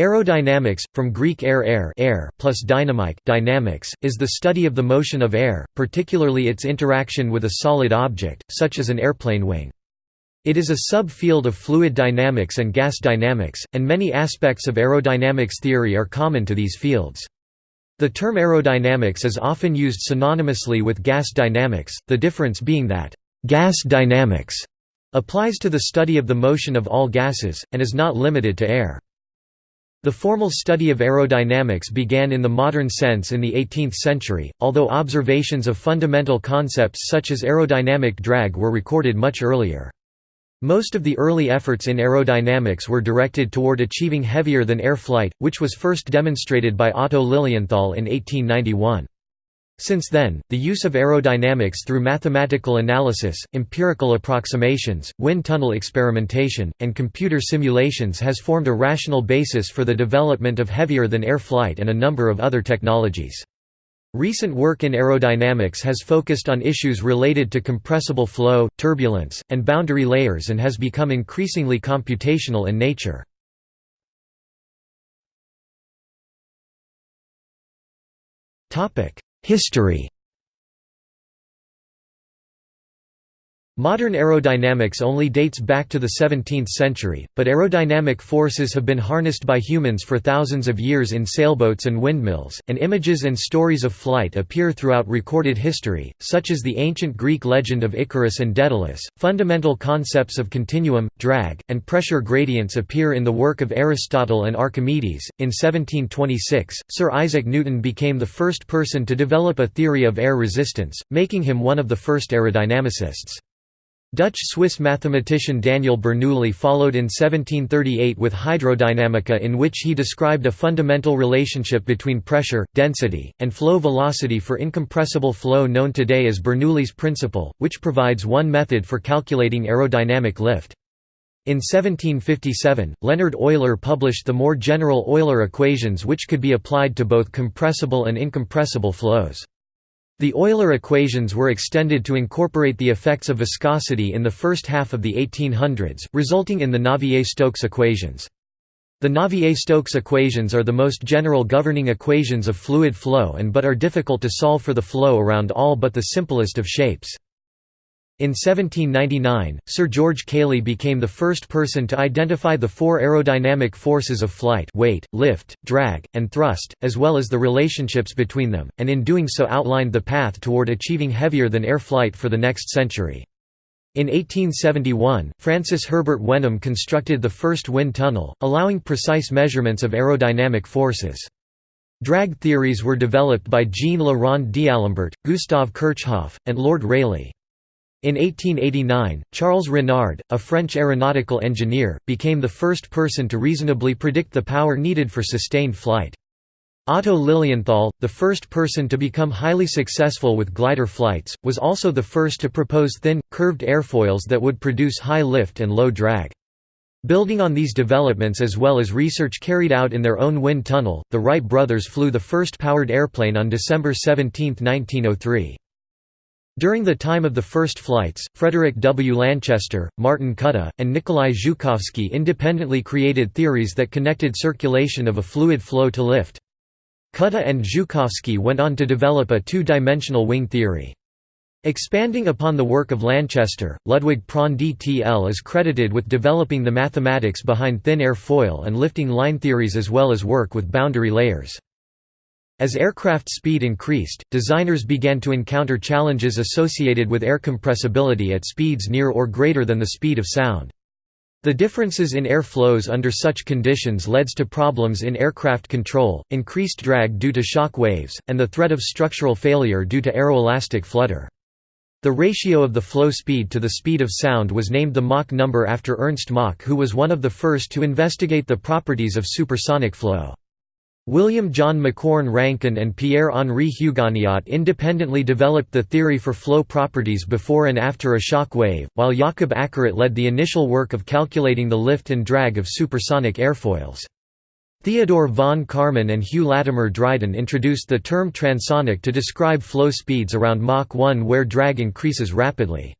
Aerodynamics, from Greek air air, air plus dynamike dynamics, is the study of the motion of air, particularly its interaction with a solid object, such as an airplane wing. It is a sub-field of fluid dynamics and gas dynamics, and many aspects of aerodynamics theory are common to these fields. The term aerodynamics is often used synonymously with gas dynamics, the difference being that, "...gas dynamics", applies to the study of the motion of all gases, and is not limited to air. The formal study of aerodynamics began in the modern sense in the 18th century, although observations of fundamental concepts such as aerodynamic drag were recorded much earlier. Most of the early efforts in aerodynamics were directed toward achieving heavier-than-air flight, which was first demonstrated by Otto Lilienthal in 1891. Since then, the use of aerodynamics through mathematical analysis, empirical approximations, wind tunnel experimentation, and computer simulations has formed a rational basis for the development of heavier-than-air flight and a number of other technologies. Recent work in aerodynamics has focused on issues related to compressible flow, turbulence, and boundary layers and has become increasingly computational in nature. History Modern aerodynamics only dates back to the 17th century, but aerodynamic forces have been harnessed by humans for thousands of years in sailboats and windmills, and images and stories of flight appear throughout recorded history, such as the ancient Greek legend of Icarus and Daedalus. Fundamental concepts of continuum, drag, and pressure gradients appear in the work of Aristotle and Archimedes. In 1726, Sir Isaac Newton became the first person to develop a theory of air resistance, making him one of the first aerodynamicists. Dutch-Swiss mathematician Daniel Bernoulli followed in 1738 with hydrodynamica in which he described a fundamental relationship between pressure, density, and flow velocity for incompressible flow known today as Bernoulli's principle, which provides one method for calculating aerodynamic lift. In 1757, Leonhard Euler published the more general Euler equations which could be applied to both compressible and incompressible flows. The Euler equations were extended to incorporate the effects of viscosity in the first half of the 1800s, resulting in the Navier-Stokes equations. The Navier-Stokes equations are the most general governing equations of fluid flow and but are difficult to solve for the flow around all but the simplest of shapes. In 1799, Sir George Cayley became the first person to identify the four aerodynamic forces of flight weight, lift, drag, and thrust, as well as the relationships between them, and in doing so outlined the path toward achieving heavier-than-air flight for the next century. In 1871, Francis Herbert Wenham constructed the first wind tunnel, allowing precise measurements of aerodynamic forces. Drag theories were developed by Jean Le Rond d'Alembert, Gustave Kirchhoff, and Lord Rayleigh. In 1889, Charles Renard, a French aeronautical engineer, became the first person to reasonably predict the power needed for sustained flight. Otto Lilienthal, the first person to become highly successful with glider flights, was also the first to propose thin, curved airfoils that would produce high lift and low drag. Building on these developments as well as research carried out in their own wind tunnel, the Wright brothers flew the first powered airplane on December 17, 1903. During the time of the first flights, Frederick W. Lanchester, Martin Kutta, and Nikolai Zhukovsky independently created theories that connected circulation of a fluid flow to lift. Kutta and Zhukovsky went on to develop a two-dimensional wing theory. Expanding upon the work of Lanchester, Ludwig Prandtl is credited with developing the mathematics behind thin air foil and lifting line theories as well as work with boundary layers. As aircraft speed increased, designers began to encounter challenges associated with air compressibility at speeds near or greater than the speed of sound. The differences in air flows under such conditions led to problems in aircraft control, increased drag due to shock waves, and the threat of structural failure due to aeroelastic flutter. The ratio of the flow speed to the speed of sound was named the Mach number after Ernst Mach who was one of the first to investigate the properties of supersonic flow. William John Macquorn Rankine and Pierre-Henri Hugoniot independently developed the theory for flow properties before and after a shock wave, while Jakob Ackeret led the initial work of calculating the lift and drag of supersonic airfoils. Theodore von Karman and Hugh Latimer Dryden introduced the term transonic to describe flow speeds around Mach 1 where drag increases rapidly.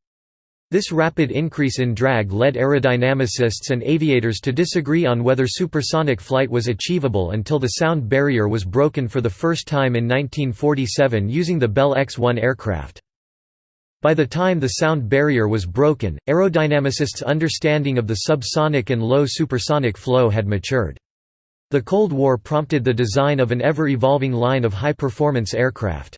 This rapid increase in drag led aerodynamicists and aviators to disagree on whether supersonic flight was achievable until the sound barrier was broken for the first time in 1947 using the Bell X-1 aircraft. By the time the sound barrier was broken, aerodynamicists' understanding of the subsonic and low supersonic flow had matured. The Cold War prompted the design of an ever-evolving line of high-performance aircraft.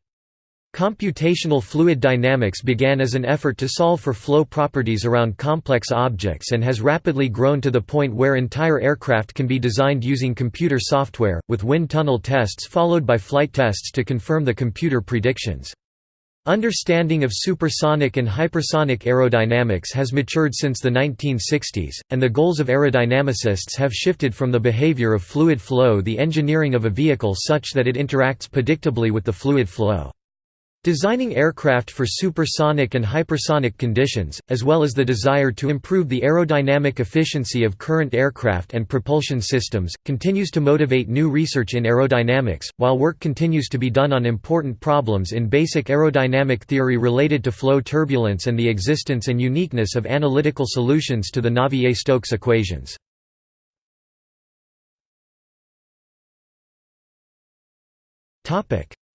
Computational fluid dynamics began as an effort to solve for flow properties around complex objects and has rapidly grown to the point where entire aircraft can be designed using computer software, with wind tunnel tests followed by flight tests to confirm the computer predictions. Understanding of supersonic and hypersonic aerodynamics has matured since the 1960s, and the goals of aerodynamicists have shifted from the behavior of fluid flow to the engineering of a vehicle such that it interacts predictably with the fluid flow. Designing aircraft for supersonic and hypersonic conditions, as well as the desire to improve the aerodynamic efficiency of current aircraft and propulsion systems, continues to motivate new research in aerodynamics, while work continues to be done on important problems in basic aerodynamic theory related to flow turbulence and the existence and uniqueness of analytical solutions to the Navier-Stokes equations.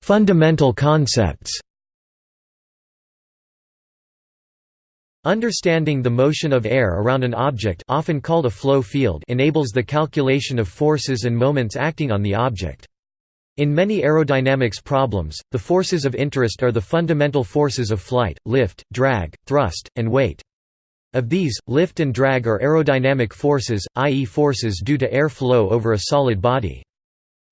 Fundamental concepts Understanding the motion of air around an object often called a flow field enables the calculation of forces and moments acting on the object. In many aerodynamics problems, the forces of interest are the fundamental forces of flight, lift, drag, thrust, and weight. Of these, lift and drag are aerodynamic forces, i.e. forces due to air flow over a solid body.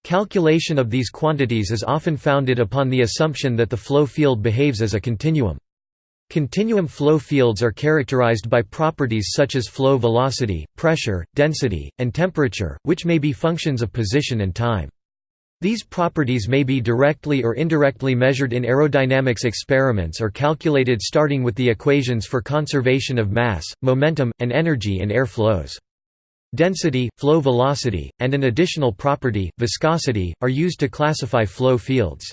Calculation of these quantities is often founded upon the assumption that the flow field behaves as a continuum. Continuum flow fields are characterized by properties such as flow velocity, pressure, density, and temperature, which may be functions of position and time. These properties may be directly or indirectly measured in aerodynamics experiments or calculated starting with the equations for conservation of mass, momentum, and energy in air flows. Density, flow velocity, and an additional property, viscosity, are used to classify flow fields.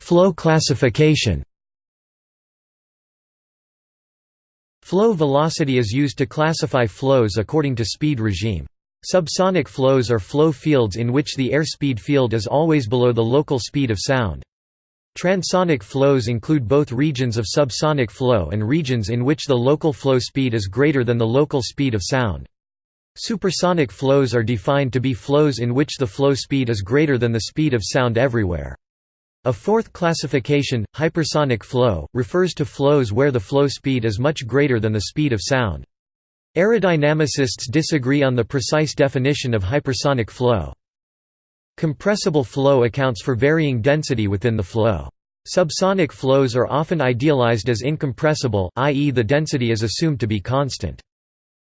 flow classification Flow velocity is used to classify flows according to speed regime. Subsonic flows are flow fields in which the airspeed field is always below the local speed of sound. Transonic flows include both regions of subsonic flow and regions in which the local flow speed is greater than the local speed of sound. Supersonic flows are defined to be flows in which the flow speed is greater than the speed of sound everywhere. A fourth classification, hypersonic flow, refers to flows where the flow speed is much greater than the speed of sound. Aerodynamicists disagree on the precise definition of hypersonic flow. Compressible flow accounts for varying density within the flow. Subsonic flows are often idealized as incompressible, i.e. the density is assumed to be constant.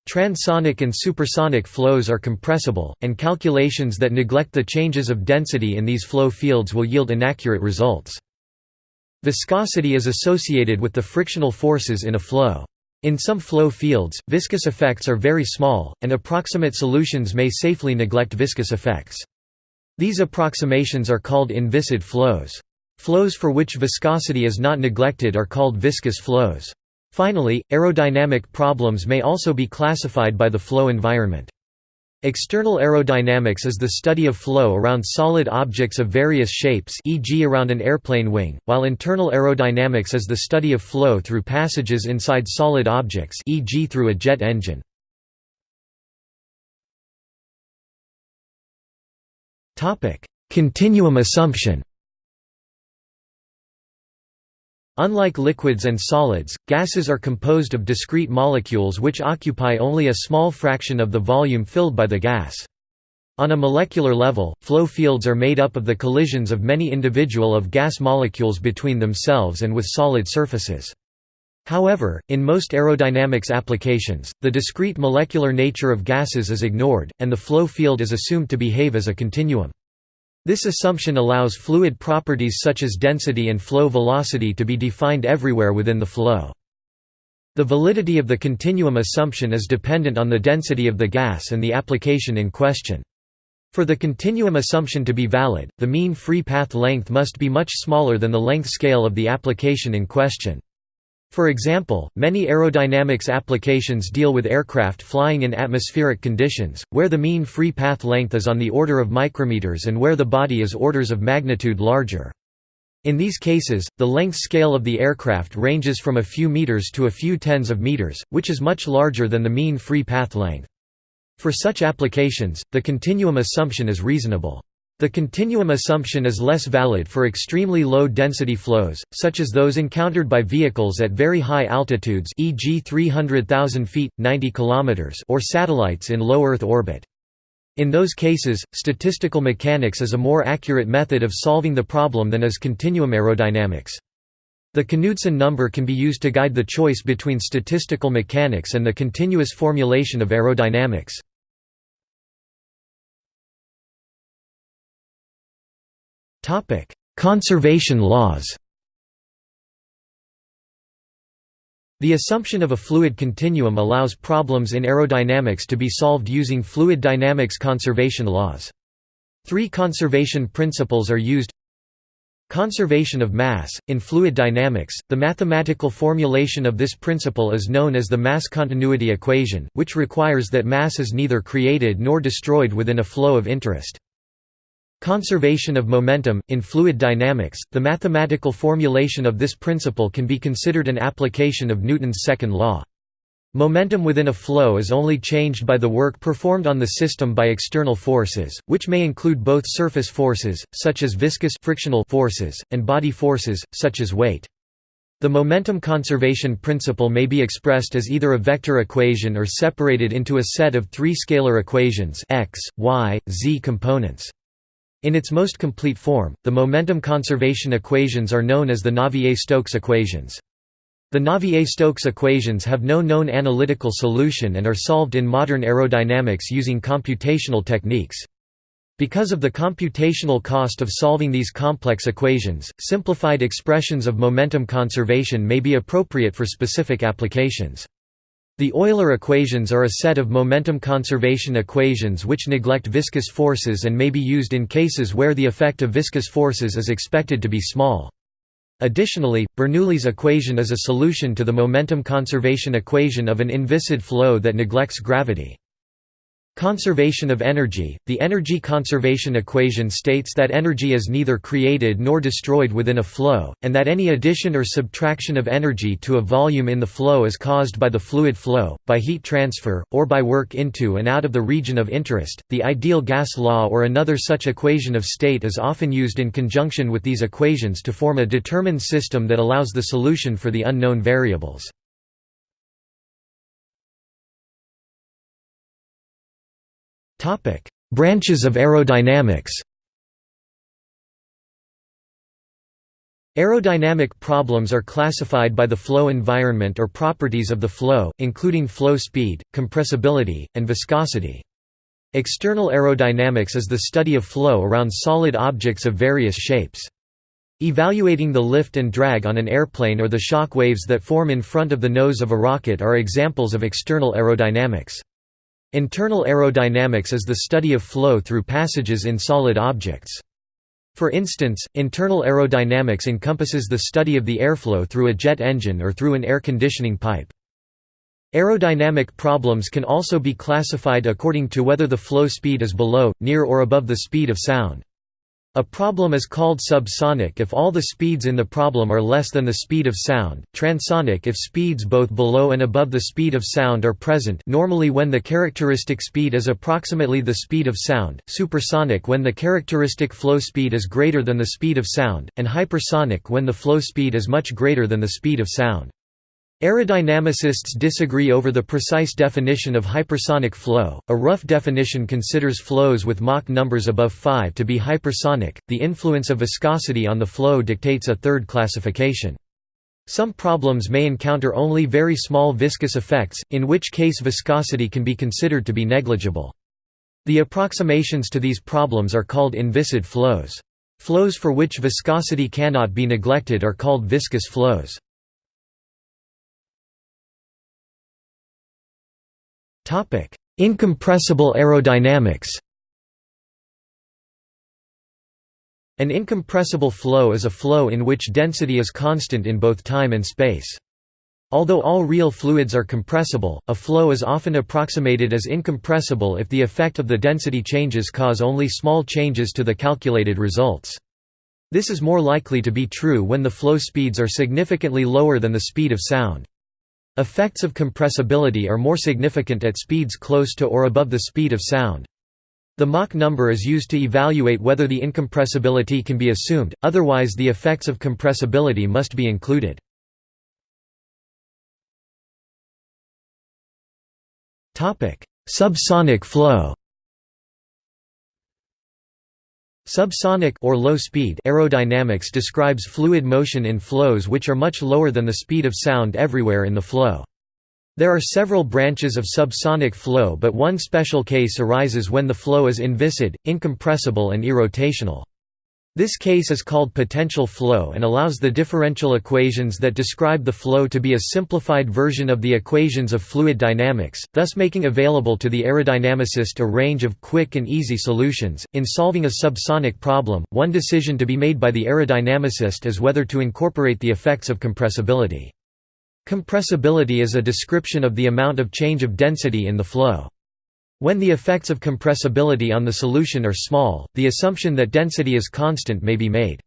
Transonic and supersonic flows are compressible, and calculations that neglect the changes of density in these flow fields will yield inaccurate results. Viscosity is associated with the frictional forces in a flow. In some flow fields, viscous effects are very small, and approximate solutions may safely neglect viscous effects. These approximations are called inviscid flows. Flows for which viscosity is not neglected are called viscous flows. Finally, aerodynamic problems may also be classified by the flow environment. External aerodynamics is the study of flow around solid objects of various shapes e.g. around an airplane wing, while internal aerodynamics is the study of flow through passages inside solid objects e.g. through a jet engine. Continuum assumption Unlike liquids and solids, gases are composed of discrete molecules which occupy only a small fraction of the volume filled by the gas. On a molecular level, flow fields are made up of the collisions of many individual of gas molecules between themselves and with solid surfaces. However, in most aerodynamics applications, the discrete molecular nature of gases is ignored, and the flow field is assumed to behave as a continuum. This assumption allows fluid properties such as density and flow velocity to be defined everywhere within the flow. The validity of the continuum assumption is dependent on the density of the gas and the application in question. For the continuum assumption to be valid, the mean free path length must be much smaller than the length scale of the application in question. For example, many aerodynamics applications deal with aircraft flying in atmospheric conditions, where the mean free path length is on the order of micrometers and where the body is orders of magnitude larger. In these cases, the length scale of the aircraft ranges from a few meters to a few tens of meters, which is much larger than the mean free path length. For such applications, the continuum assumption is reasonable. The continuum assumption is less valid for extremely low density flows, such as those encountered by vehicles at very high altitudes e.g. 300,000 feet 90 km or satellites in low Earth orbit. In those cases, statistical mechanics is a more accurate method of solving the problem than is continuum aerodynamics. The Knudsen number can be used to guide the choice between statistical mechanics and the continuous formulation of aerodynamics. Conservation laws The assumption of a fluid continuum allows problems in aerodynamics to be solved using fluid dynamics conservation laws. Three conservation principles are used Conservation of mass. In fluid dynamics, the mathematical formulation of this principle is known as the mass continuity equation, which requires that mass is neither created nor destroyed within a flow of interest. Conservation of momentum – In fluid dynamics, the mathematical formulation of this principle can be considered an application of Newton's second law. Momentum within a flow is only changed by the work performed on the system by external forces, which may include both surface forces, such as viscous frictional forces, and body forces, such as weight. The momentum conservation principle may be expressed as either a vector equation or separated into a set of three scalar equations x, y, z components. In its most complete form, the momentum conservation equations are known as the Navier-Stokes equations. The Navier-Stokes equations have no known analytical solution and are solved in modern aerodynamics using computational techniques. Because of the computational cost of solving these complex equations, simplified expressions of momentum conservation may be appropriate for specific applications. The Euler equations are a set of momentum conservation equations which neglect viscous forces and may be used in cases where the effect of viscous forces is expected to be small. Additionally, Bernoulli's equation is a solution to the momentum conservation equation of an inviscid flow that neglects gravity. Conservation of energy – The energy conservation equation states that energy is neither created nor destroyed within a flow, and that any addition or subtraction of energy to a volume in the flow is caused by the fluid flow, by heat transfer, or by work into and out of the region of interest. The ideal gas law or another such equation of state is often used in conjunction with these equations to form a determined system that allows the solution for the unknown variables. Branches of aerodynamics Aerodynamic problems are classified by the flow environment or properties of the flow, including flow speed, compressibility, and viscosity. External aerodynamics is the study of flow around solid objects of various shapes. Evaluating the lift and drag on an airplane or the shock waves that form in front of the nose of a rocket are examples of external aerodynamics. Internal aerodynamics is the study of flow through passages in solid objects. For instance, internal aerodynamics encompasses the study of the airflow through a jet engine or through an air conditioning pipe. Aerodynamic problems can also be classified according to whether the flow speed is below, near or above the speed of sound. A problem is called subsonic if all the speeds in the problem are less than the speed of sound, transonic if speeds both below and above the speed of sound are present normally when the characteristic speed is approximately the speed of sound, supersonic when the characteristic flow speed is greater than the speed of sound, and hypersonic when the flow speed is much greater than the speed of sound. Aerodynamicists disagree over the precise definition of hypersonic flow. A rough definition considers flows with Mach numbers above 5 to be hypersonic. The influence of viscosity on the flow dictates a third classification. Some problems may encounter only very small viscous effects, in which case viscosity can be considered to be negligible. The approximations to these problems are called inviscid flows. Flows for which viscosity cannot be neglected are called viscous flows. Incompressible aerodynamics An incompressible flow is a flow in which density is constant in both time and space. Although all real fluids are compressible, a flow is often approximated as incompressible if the effect of the density changes cause only small changes to the calculated results. This is more likely to be true when the flow speeds are significantly lower than the speed of sound. Effects of compressibility are more significant at speeds close to or above the speed of sound. The Mach number is used to evaluate whether the incompressibility can be assumed, otherwise the effects of compressibility must be included. Subsonic flow Subsonic or low speed aerodynamics describes fluid motion in flows which are much lower than the speed of sound everywhere in the flow. There are several branches of subsonic flow but one special case arises when the flow is inviscid, incompressible and irrotational. This case is called potential flow and allows the differential equations that describe the flow to be a simplified version of the equations of fluid dynamics, thus making available to the aerodynamicist a range of quick and easy solutions. In solving a subsonic problem, one decision to be made by the aerodynamicist is whether to incorporate the effects of compressibility. Compressibility is a description of the amount of change of density in the flow. When the effects of compressibility on the solution are small, the assumption that density is constant may be made.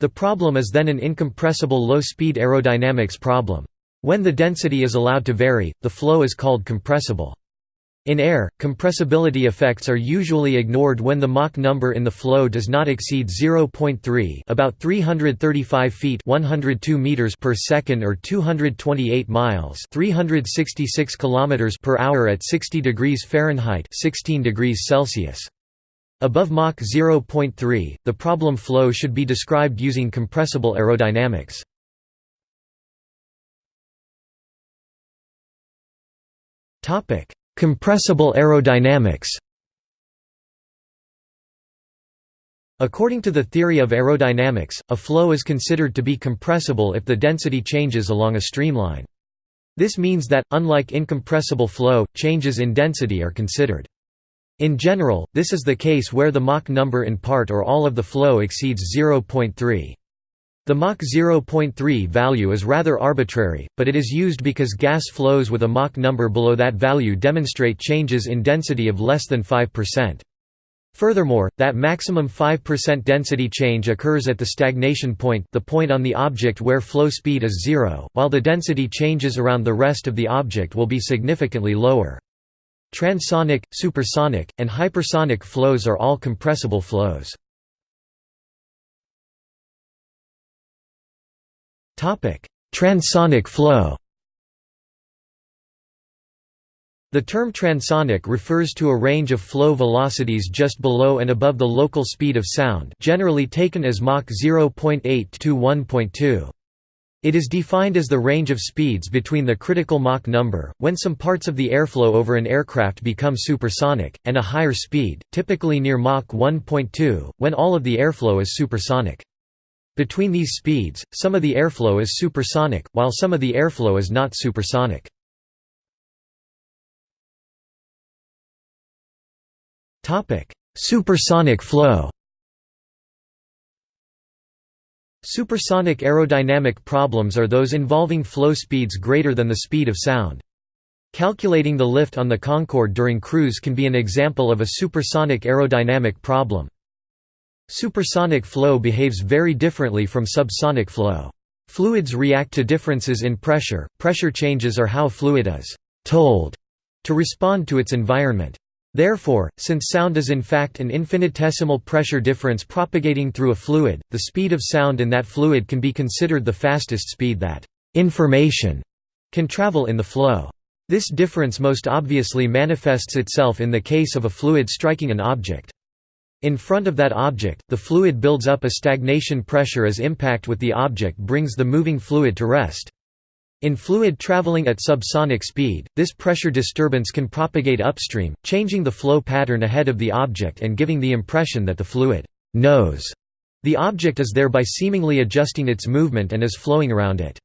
The problem is then an incompressible low-speed aerodynamics problem. When the density is allowed to vary, the flow is called compressible. In air, compressibility effects are usually ignored when the Mach number in the flow does not exceed 0.3 about 335 feet 102 meters per second or 228 miles 366 kilometers per hour at 60 degrees Fahrenheit 16 degrees Celsius. Above Mach 0.3, the problem flow should be described using compressible aerodynamics. Topic Compressible aerodynamics According to the theory of aerodynamics, a flow is considered to be compressible if the density changes along a streamline. This means that, unlike incompressible flow, changes in density are considered. In general, this is the case where the Mach number in part or all of the flow exceeds 0.3. The Mach 0.3 value is rather arbitrary, but it is used because gas flows with a Mach number below that value demonstrate changes in density of less than 5%. Furthermore, that maximum 5% density change occurs at the stagnation point the point on the object where flow speed is zero, while the density changes around the rest of the object will be significantly lower. Transonic, supersonic, and hypersonic flows are all compressible flows. Transonic flow The term transonic refers to a range of flow velocities just below and above the local speed of sound generally taken as Mach 0.8 to 1.2. It is defined as the range of speeds between the critical Mach number, when some parts of the airflow over an aircraft become supersonic, and a higher speed, typically near Mach 1.2, when all of the airflow is supersonic. Between these speeds, some of the airflow is supersonic, while some of the airflow is not supersonic. Supersonic flow Supersonic aerodynamic problems are those involving flow speeds greater than the speed of sound. Calculating the lift on the Concorde during cruise can be an example of a supersonic aerodynamic problem. Supersonic flow behaves very differently from subsonic flow. Fluids react to differences in pressure, pressure changes are how fluid is «told» to respond to its environment. Therefore, since sound is in fact an infinitesimal pressure difference propagating through a fluid, the speed of sound in that fluid can be considered the fastest speed that «information» can travel in the flow. This difference most obviously manifests itself in the case of a fluid striking an object. In front of that object, the fluid builds up a stagnation pressure as impact with the object brings the moving fluid to rest. In fluid traveling at subsonic speed, this pressure disturbance can propagate upstream, changing the flow pattern ahead of the object and giving the impression that the fluid knows the object is there by seemingly adjusting its movement and is flowing around it.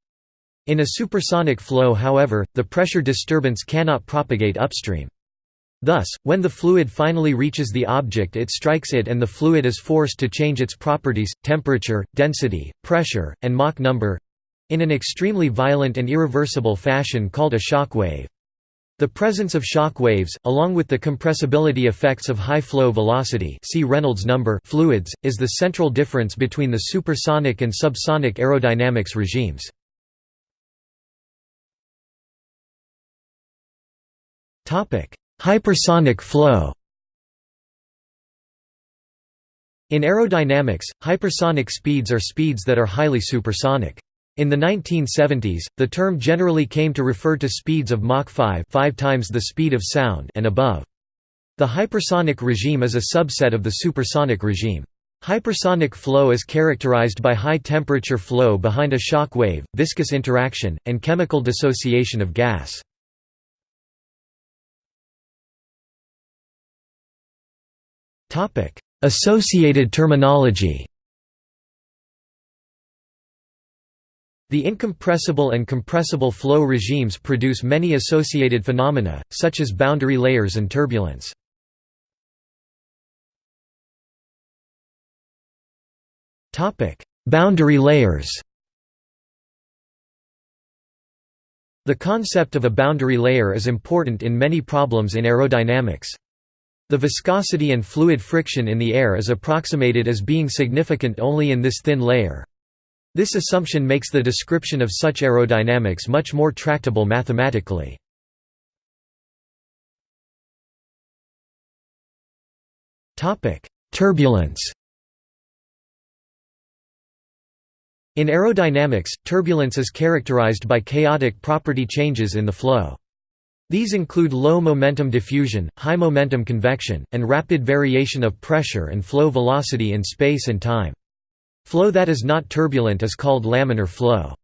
In a supersonic flow however, the pressure disturbance cannot propagate upstream. Thus, when the fluid finally reaches the object it strikes it and the fluid is forced to change its properties, temperature, density, pressure, and Mach number—in an extremely violent and irreversible fashion called a shock wave. The presence of shock waves, along with the compressibility effects of high flow velocity see Reynolds number fluids, is the central difference between the supersonic and subsonic aerodynamics regimes. Hypersonic flow In aerodynamics, hypersonic speeds are speeds that are highly supersonic. In the 1970s, the term generally came to refer to speeds of Mach 5 5 times the speed of sound and above. The hypersonic regime is a subset of the supersonic regime. Hypersonic flow is characterized by high temperature flow behind a shock wave, viscous interaction, and chemical dissociation of gas. Associated terminology The incompressible and compressible flow regimes produce many associated phenomena, such as boundary layers and turbulence. boundary layers The concept of a boundary layer is important in many problems in aerodynamics. The viscosity and fluid friction in the air is approximated as being significant only in this thin layer. This assumption makes the description of such aerodynamics much more tractable mathematically. Turbulence In aerodynamics, turbulence is characterized by chaotic property changes in the flow. These include low momentum diffusion, high momentum convection, and rapid variation of pressure and flow velocity in space and time. Flow that is not turbulent is called laminar flow.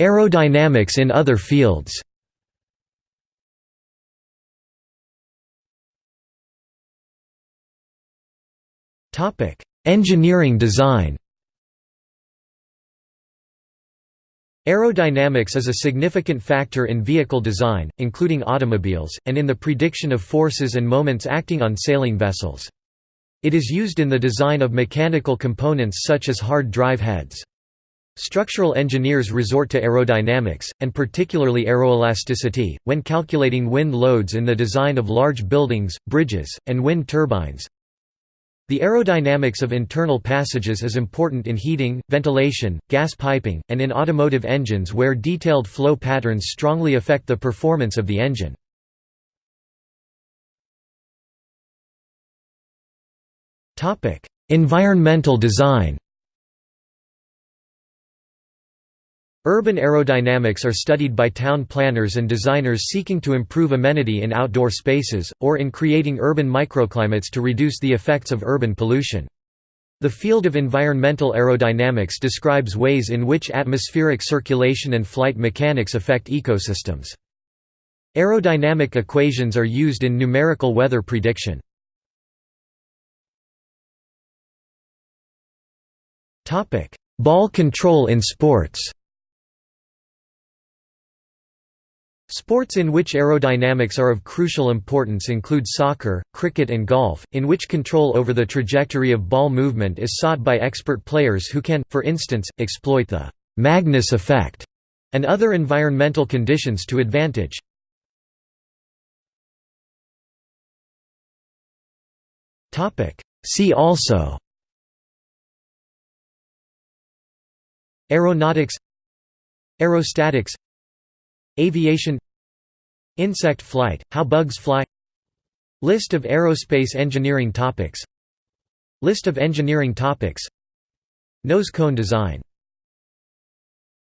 Aerodynamics in other fields Engineering design Aerodynamics is a significant factor in vehicle design, including automobiles, and in the prediction of forces and moments acting on sailing vessels. It is used in the design of mechanical components such as hard drive heads. Structural engineers resort to aerodynamics, and particularly aeroelasticity, when calculating wind loads in the design of large buildings, bridges, and wind turbines. The aerodynamics of internal passages is important in heating, ventilation, gas piping, and in automotive engines where detailed flow patterns strongly affect the performance of the engine. Environmental design Urban aerodynamics are studied by town planners and designers seeking to improve amenity in outdoor spaces, or in creating urban microclimates to reduce the effects of urban pollution. The field of environmental aerodynamics describes ways in which atmospheric circulation and flight mechanics affect ecosystems. Aerodynamic equations are used in numerical weather prediction. Ball control in sports Sports in which aerodynamics are of crucial importance include soccer, cricket and golf, in which control over the trajectory of ball movement is sought by expert players who can, for instance, exploit the «Magnus effect» and other environmental conditions to advantage. See also Aeronautics Aerostatics Aviation Insect flight, how bugs fly List of aerospace engineering topics List of engineering topics Nose cone design